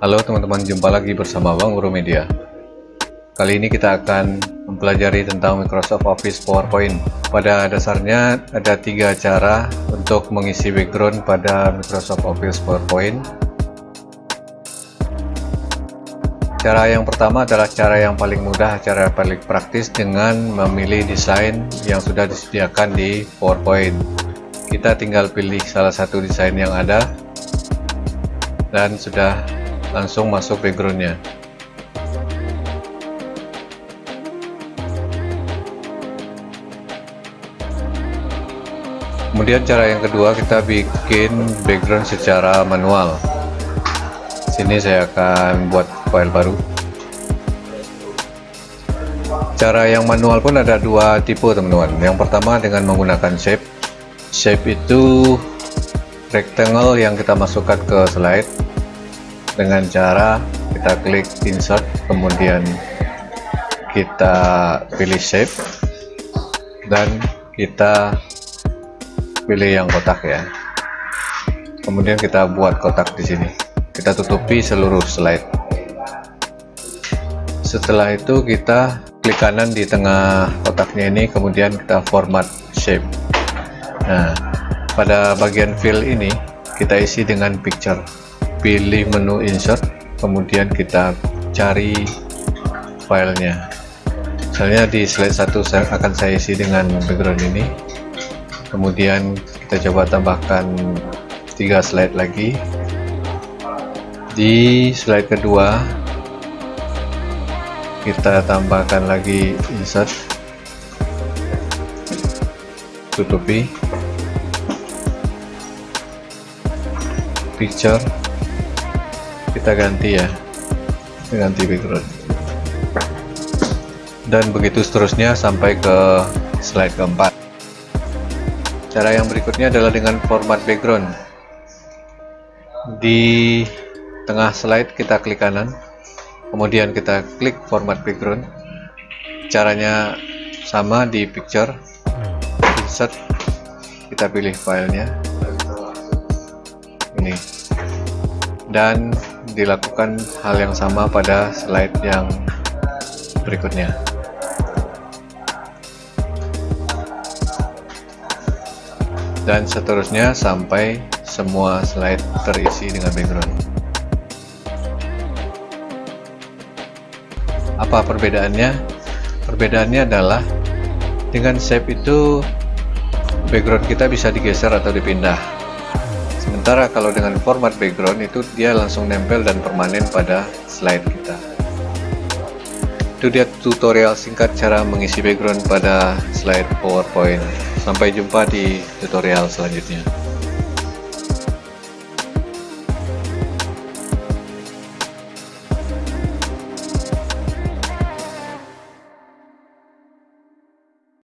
Halo teman-teman, jumpa lagi bersama Bang Guru Media. Kali ini kita akan mempelajari tentang Microsoft Office PowerPoint. Pada dasarnya ada tiga cara untuk mengisi background pada Microsoft Office PowerPoint. Cara yang pertama adalah cara yang paling mudah, cara paling praktis dengan memilih desain yang sudah disediakan di PowerPoint. Kita tinggal pilih salah satu desain yang ada dan sudah langsung masuk backgroundnya. Kemudian cara yang kedua kita bikin background secara manual. Sini saya akan buat file baru. Cara yang manual pun ada dua tipe teman-teman. Yang pertama dengan menggunakan shape. Shape itu rectangle yang kita masukkan ke slide dengan cara kita klik insert kemudian kita pilih shape dan kita pilih yang kotak ya. Kemudian kita buat kotak di sini. Kita tutupi seluruh slide. Setelah itu kita klik kanan di tengah kotaknya ini kemudian kita format shape. Nah pada bagian fill ini kita isi dengan picture pilih menu insert kemudian kita cari filenya. Misalnya di slide 1 saya akan saya isi dengan background ini. Kemudian kita coba tambahkan tiga slide lagi. Di slide kedua kita tambahkan lagi insert. Tutupi. Picture kita ganti ya. Ganti background. Dan begitu seterusnya sampai ke slide keempat. Cara yang berikutnya adalah dengan format background. Di tengah slide kita klik kanan, kemudian kita klik format background. Caranya sama di picture, insert, kita pilih filenya, ini, dan dilakukan hal yang sama pada slide yang berikutnya. dan seterusnya sampai semua slide terisi dengan background apa perbedaannya? perbedaannya adalah dengan shape itu background kita bisa digeser atau dipindah sementara kalau dengan format background itu dia langsung nempel dan permanen pada slide kita itu dia tutorial singkat cara mengisi background pada slide powerpoint Sampai jumpa di tutorial selanjutnya.